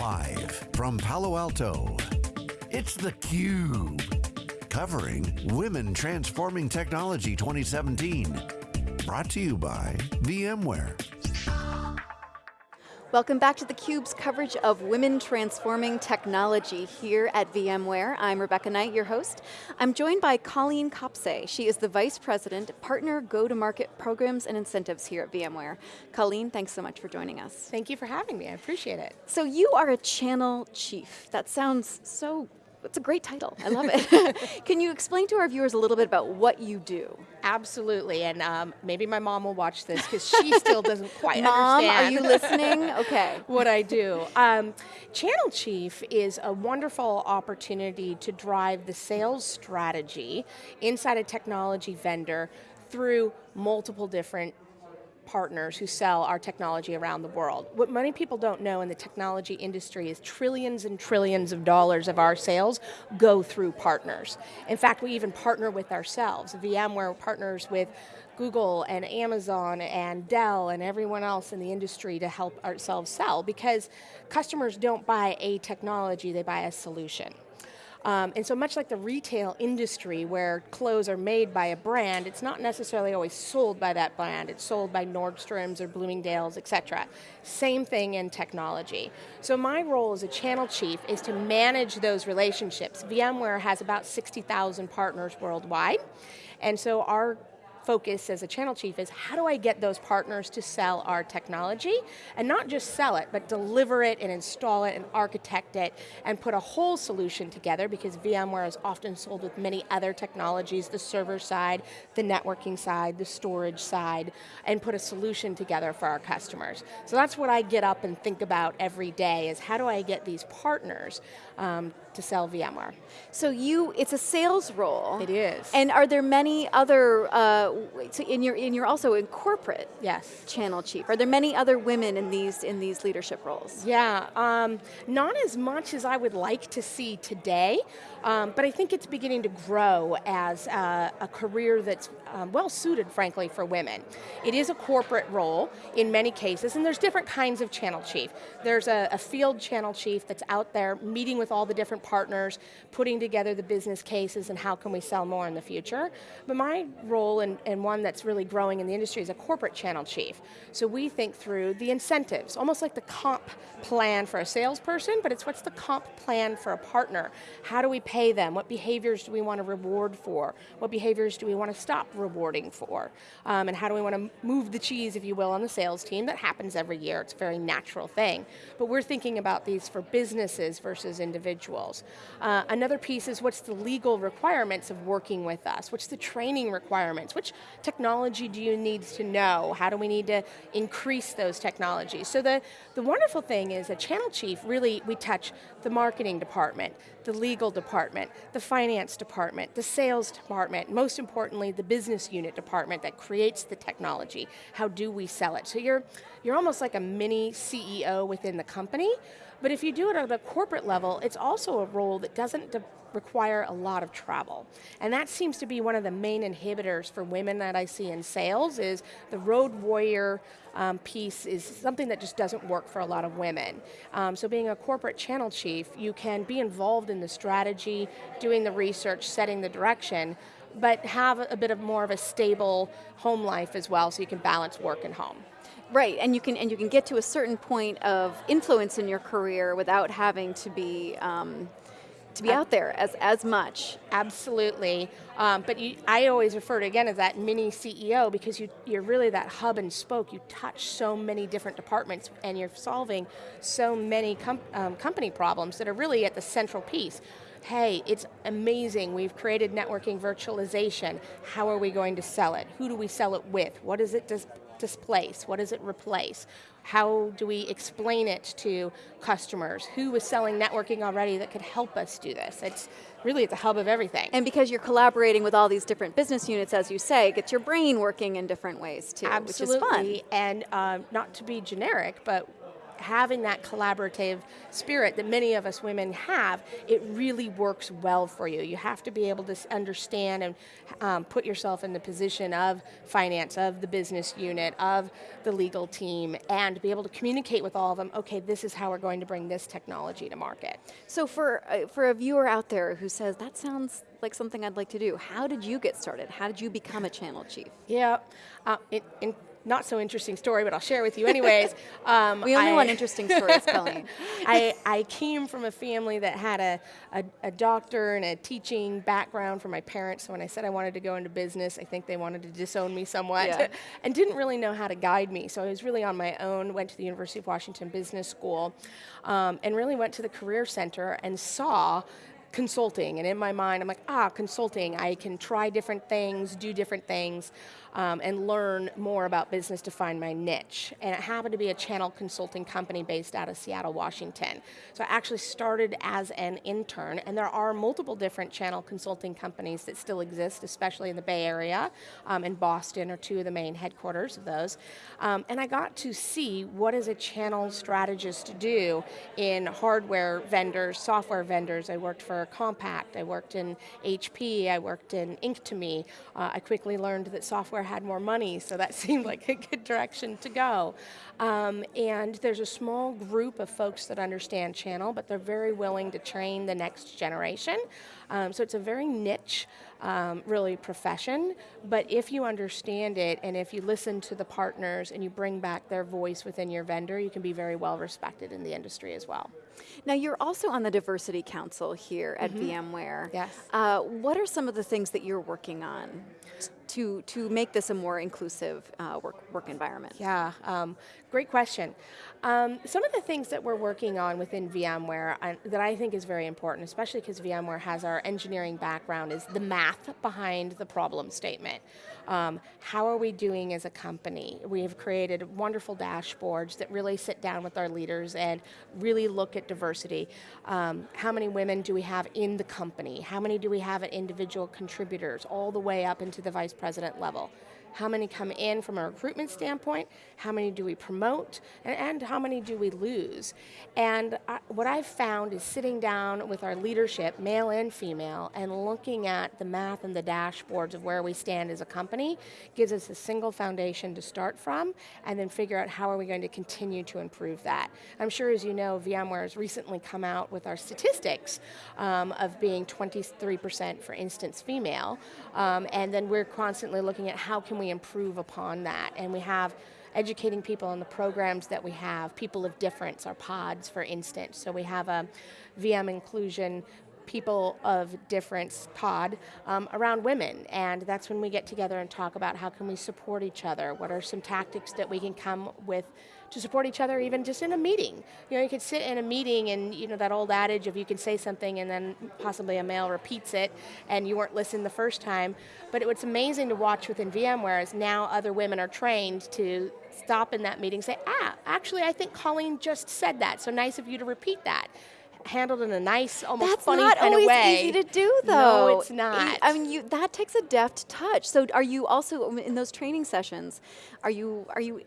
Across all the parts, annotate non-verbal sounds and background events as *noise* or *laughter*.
Live from Palo Alto, it's theCUBE. Covering Women Transforming Technology 2017. Brought to you by VMware. Welcome back to theCUBE's coverage of Women Transforming Technology here at VMware. I'm Rebecca Knight, your host. I'm joined by Colleen Kapase. She is the Vice President, Partner Go-to-Market Programs and Incentives here at VMware. Colleen, thanks so much for joining us. Thank you for having me, I appreciate it. So you are a channel chief. That sounds so it's a great title, I love it. *laughs* Can you explain to our viewers a little bit about what you do? Absolutely, and um, maybe my mom will watch this because she still doesn't quite *laughs* mom, understand. are you listening? Okay. *laughs* what I do. Um, Channel Chief is a wonderful opportunity to drive the sales strategy inside a technology vendor through multiple different partners who sell our technology around the world. What many people don't know in the technology industry is trillions and trillions of dollars of our sales go through partners. In fact, we even partner with ourselves. VMware partners with Google and Amazon and Dell and everyone else in the industry to help ourselves sell because customers don't buy a technology, they buy a solution. Um, and so much like the retail industry where clothes are made by a brand, it's not necessarily always sold by that brand. It's sold by Nordstrom's or Bloomingdale's, et cetera. Same thing in technology. So my role as a channel chief is to manage those relationships. VMware has about 60,000 partners worldwide. And so our focus as a channel chief is how do I get those partners to sell our technology and not just sell it, but deliver it and install it and architect it and put a whole solution together because VMware is often sold with many other technologies, the server side, the networking side, the storage side, and put a solution together for our customers. So that's what I get up and think about every day is how do I get these partners um, to sell VMware. So you, it's a sales role. It is. And are there many other, uh, in your, in you're also in corporate yes. channel chief. Are there many other women in these, in these leadership roles? Yeah, um, not as much as I would like to see today, um, but I think it's beginning to grow as uh, a career that's um, well suited, frankly, for women. It is a corporate role in many cases, and there's different kinds of channel chief. There's a, a field channel chief that's out there meeting with all the different partners, putting together the business cases and how can we sell more in the future. But my role, and, and one that's really growing in the industry, is a corporate channel chief. So we think through the incentives, almost like the comp plan for a salesperson, but it's what's the comp plan for a partner. How do we pay them? What behaviors do we want to reward for? What behaviors do we want to stop rewarding for? Um, and how do we want to move the cheese, if you will, on the sales team? That happens every year, it's a very natural thing. But we're thinking about these for businesses versus individuals. Uh, another piece is what's the legal requirements of working with us? What's the training requirements? Which technology do you need to know? How do we need to increase those technologies? So the, the wonderful thing is a channel chief, really, we touch the marketing department, the legal department, the finance department, the sales department, most importantly, the business unit department that creates the technology. How do we sell it? So you're, you're almost like a mini CEO within the company, but if you do it at the corporate level, it's also a role that doesn't require a lot of travel. And that seems to be one of the main inhibitors for women that I see in sales is the road warrior um, piece is something that just doesn't work for a lot of women. Um, so being a corporate channel chief, you can be involved in the strategy, doing the research, setting the direction, but have a bit of more of a stable home life as well so you can balance work and home. Right, and you can and you can get to a certain point of influence in your career without having to be um, to be out there as, as much. Absolutely, um, but you, I always refer to again as that mini CEO because you, you're really that hub and spoke. You touch so many different departments and you're solving so many com um, company problems that are really at the central piece hey, it's amazing, we've created networking virtualization, how are we going to sell it? Who do we sell it with? What does it dis displace? What does it replace? How do we explain it to customers? Who is selling networking already that could help us do this? It's really at the hub of everything. And because you're collaborating with all these different business units, as you say, it gets your brain working in different ways too, Absolutely. which is fun. and um, not to be generic, but having that collaborative spirit that many of us women have, it really works well for you. You have to be able to understand and um, put yourself in the position of finance, of the business unit, of the legal team, and be able to communicate with all of them, okay, this is how we're going to bring this technology to market. So for, uh, for a viewer out there who says, that sounds like something I'd like to do, how did you get started? How did you become a channel chief? Yeah, uh, in, in not so interesting story, but I'll share with you anyways. *laughs* Um, we only I, want interesting stories, Colleen. *laughs* I, I came from a family that had a, a, a, doctor and a teaching background for my parents, so when I said I wanted to go into business, I think they wanted to disown me somewhat, yeah. *laughs* and didn't really know how to guide me, so I was really on my own, went to the University of Washington Business School, um, and really went to the Career Center and saw consulting. And in my mind, I'm like, ah, consulting, I can try different things, do different things um, and learn more about business to find my niche. And it happened to be a channel consulting company based out of Seattle, Washington. So I actually started as an intern, and there are multiple different channel consulting companies that still exist, especially in the Bay Area, um, and Boston are two of the main headquarters of those. Um, and I got to see what is a channel strategist do in hardware vendors, software vendors. I worked for Compaq, I worked in HP, I worked in Inktomi. Uh, I quickly learned that software had more money, so that *laughs* seemed like a good direction to go. Um, and there's a small group of folks that understand channel, but they're very willing to train the next generation. Um, so it's a very niche, um, really, profession, but if you understand it and if you listen to the partners and you bring back their voice within your vendor, you can be very well respected in the industry as well. Now you're also on the Diversity Council here at mm -hmm. VMware. Yes. Uh, what are some of the things that you're working on to, to make this a more inclusive uh, work, work environment? Yeah, um, great question. Um, some of the things that we're working on within VMware uh, that I think is very important, especially because VMware has our engineering background, is the math behind the problem statement. Um, how are we doing as a company? We have created wonderful dashboards that really sit down with our leaders and really look at diversity. Um, how many women do we have in the company? How many do we have at individual contributors, all the way up into the vice president level? How many come in from a recruitment standpoint, how many do we promote, and, and how many do we lose. And I, what I've found is sitting down with our leadership, male and female, and looking at the math and the dashboards of where we stand as a company gives us a single foundation to start from, and then figure out how are we going to continue to improve that. I'm sure as you know, VMware has recently come out with our statistics um, of being 23% for instance female, um, and then we're constantly looking at how can we improve upon that? And we have educating people on the programs that we have, people of difference, our pods for instance. So we have a VM inclusion people of difference pod um, around women and that's when we get together and talk about how can we support each other, what are some tactics that we can come with to support each other even just in a meeting. You know, you could sit in a meeting and you know that old adage of you can say something and then possibly a male repeats it and you weren't listening the first time. But it, what's amazing to watch within VMware is now other women are trained to stop in that meeting and say, ah, actually I think Colleen just said that, so nice of you to repeat that handled in a nice, almost That's funny kind of way. That's not always easy to do, though. No, it's not. I mean, you, that takes a deft touch. So, are you also in those training sessions? Are you are you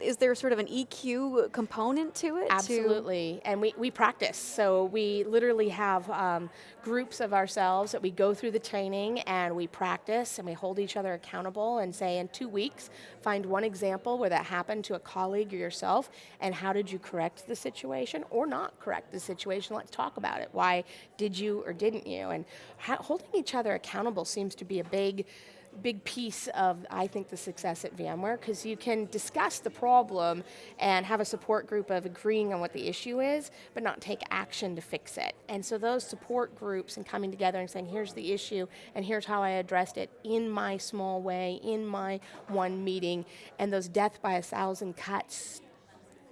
is there sort of an EQ component to it? Absolutely, to and we, we practice. So we literally have um, groups of ourselves that we go through the training and we practice and we hold each other accountable and say in two weeks, find one example where that happened to a colleague or yourself and how did you correct the situation or not correct the situation, let's talk about it. Why did you or didn't you? And holding each other accountable seems to be a big big piece of, I think, the success at VMware, because you can discuss the problem and have a support group of agreeing on what the issue is, but not take action to fix it. And so those support groups and coming together and saying, here's the issue, and here's how I addressed it in my small way, in my one meeting, and those death by a thousand cuts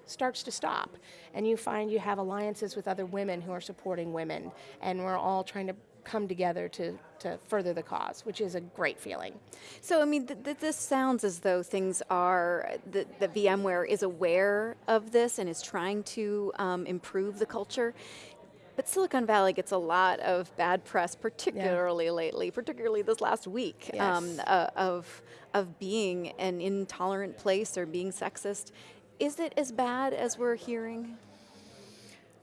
starts to stop. And you find you have alliances with other women who are supporting women, and we're all trying to come together to, to further the cause, which is a great feeling. So, I mean, th th this sounds as though things are, that the VMware is aware of this and is trying to um, improve the culture. But Silicon Valley gets a lot of bad press, particularly yeah. lately, particularly this last week, yes. um, uh, of, of being an intolerant place or being sexist Is it as bad as we're hearing?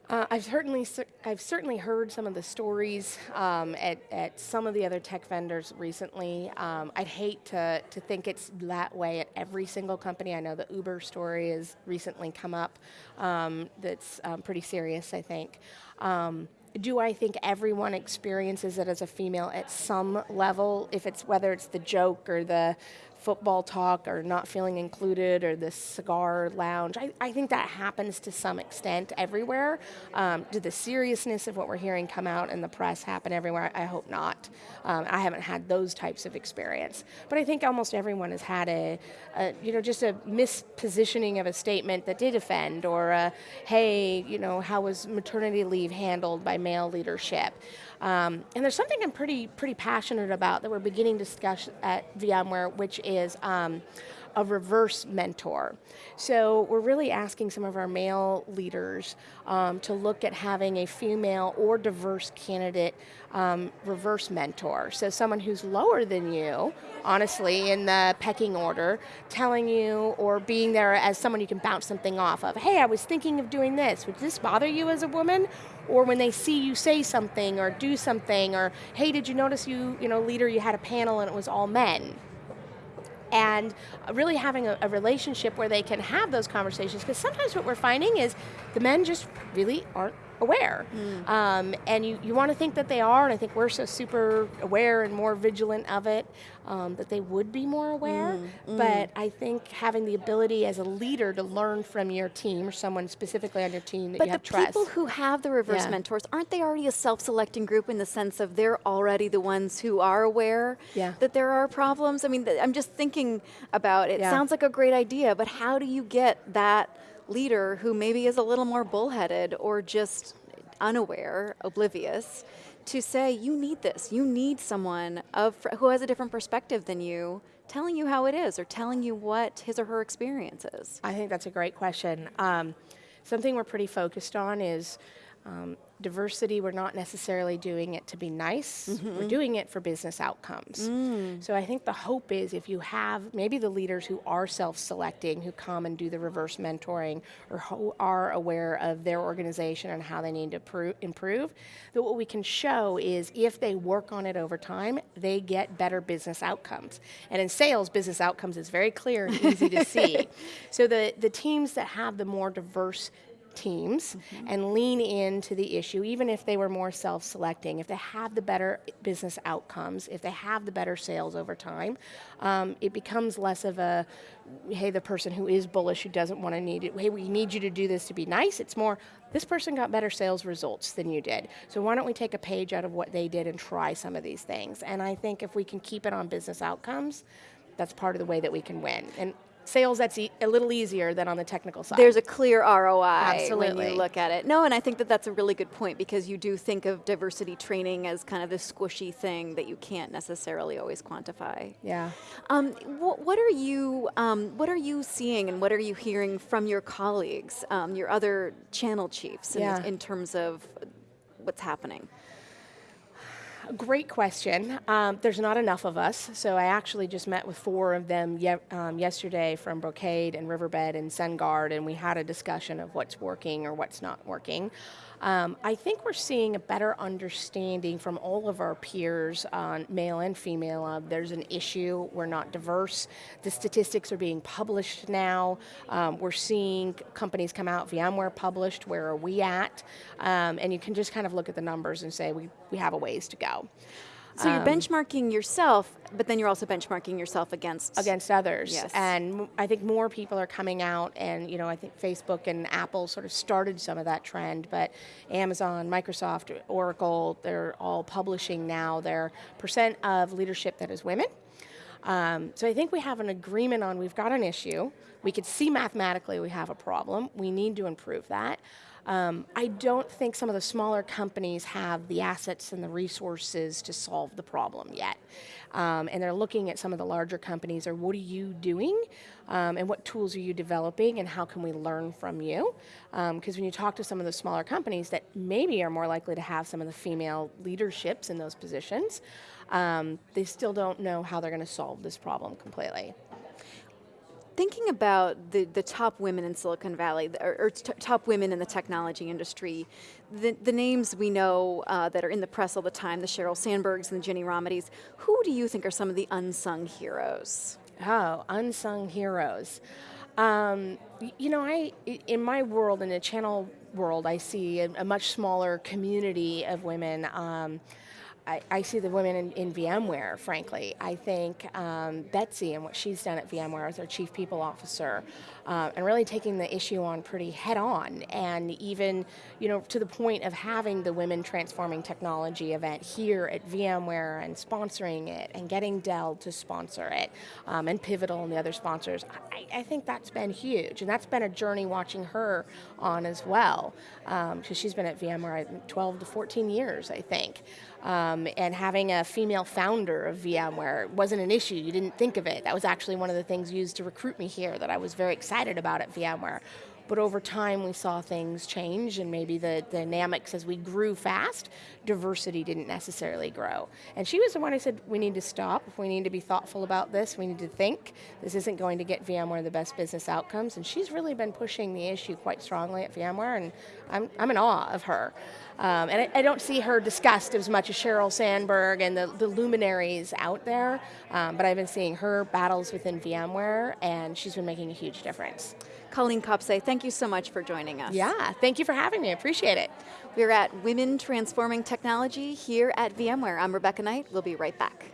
Uh, I've certainly I've certainly heard some of the stories um, at, at some of the other tech vendors recently. Um, I'd hate to, to think it's that way at every single company. I know the Uber story has recently come up. Um, that's um, pretty serious, I think. Um, do I think everyone experiences it as a female at some level? If it's whether it's the joke or the football talk or not feeling included or this cigar lounge. I, I think that happens to some extent everywhere. Um, did the seriousness of what we're hearing come out in the press happen everywhere? I hope not. Um, I haven't had those types of experience. But I think almost everyone has had a, a, you know, just a mispositioning of a statement that did offend or a, hey, you know, how was maternity leave handled by male leadership? Um, and there's something I'm pretty pretty passionate about that we're beginning to discuss at VMware, which is um, a reverse mentor. So we're really asking some of our male leaders um, to look at having a female or diverse candidate um, reverse mentor. So someone who's lower than you, honestly, in the pecking order, telling you or being there as someone you can bounce something off of. Hey, I was thinking of doing this. Would this bother you as a woman? Or when they see you say something or do something, or hey, did you notice you, you know, leader, you had a panel and it was all men? and really having a, a, relationship where they can have those conversations because sometimes what we're finding is the men just really aren't aware. Mm. Um, and you, you want to think that they are, and I think we're so super aware and more vigilant of it um, that they would be more aware. Mm. Mm. But I think having the ability as a leader to learn from your team or someone specifically on your team that but you have trust. But the people who have the reverse yeah. mentors, aren't they already a self-selecting group in the sense of they're already the ones who are aware yeah. that there are problems? I mean, I'm just thinking about it. Yeah. Sounds like a great idea, but how do you get that leader who maybe is a little more bullheaded or just unaware, oblivious, to say, you need this, you need someone of, who has a different perspective than you telling you how it is or telling you what his or her experience is? I think that's a great question. Um, something we're pretty focused on is um, diversity, we're not necessarily doing it to be nice, mm-hmm. we're doing it for business outcomes. Mm. So I think the hope is if you have maybe the leaders who are self selecting, who come and do the reverse mentoring, or who are aware of their organization and how they need to pro- improve, that what we can show is if they work on it over time, they get better business outcomes. And in sales, business outcomes is very clear and easy to *laughs* see. So the, the teams that have the more diverse teams mm-hmm. and lean into the issue, even if they were more self selecting, if they have the better business outcomes, if they have the better sales over time, um, it becomes less of a, hey, the person who is bullish, who doesn't want to need it, hey, we need you to do this to be nice. It's more, this person got better sales results than you did. So why don't we take a page out of what they did and try some of these things? And I think if we can keep it on business outcomes, that's part of the way that we can win. And sales that's e a little easier than on the technical side. There's a clear ROI Absolutely. when you look at it. No, and I think that that's a really good point because you do think of diversity training as kind of this squishy thing that you can't necessarily always quantify. Yeah. Um, wh what are you um, What are you seeing and what are you hearing from your colleagues, um, your other channel chiefs, yeah. in, in terms of what's happening? Great question. Um, there's not enough of us, so I actually just met with four of them ye um, yesterday from Brocade and Riverbed and SunGard, and we had a discussion of what's working or what's not working. Um, I think we're seeing a better understanding from all of our peers, male and female, there's an issue, we're not diverse. The statistics are being published now. Um, we're seeing companies come out, VMware published, where are we at? Um, and you can just kind of look at the numbers and say we, we have a ways to go. So you're um, benchmarking yourself, but then you're also benchmarking yourself against against others. Yes. And I think more people are coming out, and you know, I think Facebook and Apple sort of started some of that trend, but Amazon, Microsoft, Oracle, they're all publishing now their percent of leadership that is women. Um, so I think we have an agreement on we've got an issue. We could see mathematically we have a problem. We need to improve that. Um, I don't think some of the smaller companies have the assets and the resources to solve the problem yet. Um, and they're looking at some of the larger companies or what are you doing um, and what tools are you developing and how can we learn from you? Because um, when you talk to some of the smaller companies that maybe are more likely to have some of the female leaderships in those positions, um, they still don't know how they're going to solve this problem completely. Thinking about the, the top women in Silicon Valley, or, or top women in the technology industry, the, the names we know uh, that are in the press all the time, the Sheryl Sandbergs and the Ginni Rometties, who do you think are some of the unsung heroes? Oh, unsung heroes. Um, you know, I in my world, in the channel world, I see a, a much smaller community of women. Um, I, I, see the women in, in, VMware, frankly. I think um, Betsy and what she's done at VMware as their chief people officer, uh, and really taking the issue on pretty head on, and even, you know, to the point of having the Women Transforming Technology event here at VMware and sponsoring it, and getting Dell to sponsor it, um, and Pivotal and the other sponsors. I, I, think that's been huge, and that's been a journey watching her on as well, because um, she's been at VMware 12 to 14 years, I think. Um, and having a female founder of VMware wasn't an issue, you didn't think of it. That was actually one of the things used to recruit me here that I was very excited about at VMware. But over time, we saw things change, and maybe the, the dynamics as we grew fast, diversity didn't necessarily grow. And she was the one who said, we need to stop, we need to be thoughtful about this, we need to think. This isn't going to get VMware the best business outcomes, and she's really been pushing the issue quite strongly at VMware, and I'm, I'm in awe of her. Um, and I, I, don't see her discussed as much as Sheryl Sandberg and the, the luminaries out there, um, but I've been seeing her battles within VMware, and she's been making a huge difference. Colleen Kapase, thank you so much for joining us. Yeah, thank you for having me, appreciate it. We're at Women Transforming Technology here at VMware. I'm Rebecca Knight, we'll be right back.